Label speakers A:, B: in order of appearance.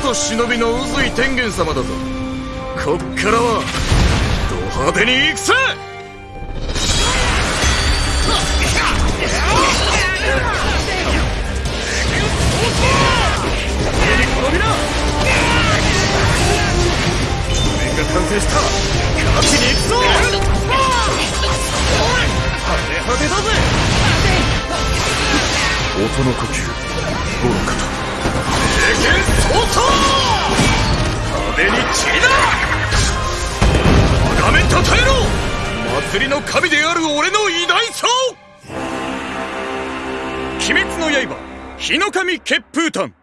A: ぞ忍びの宇髄天元様だぞ。こっからはド派手に行くぜ完成した。勝ちに行くぞ!派手派手だぜ!
B: 音の呼吸
A: 祭りの神である俺の偉大さを。鬼滅の刃日の神血風炭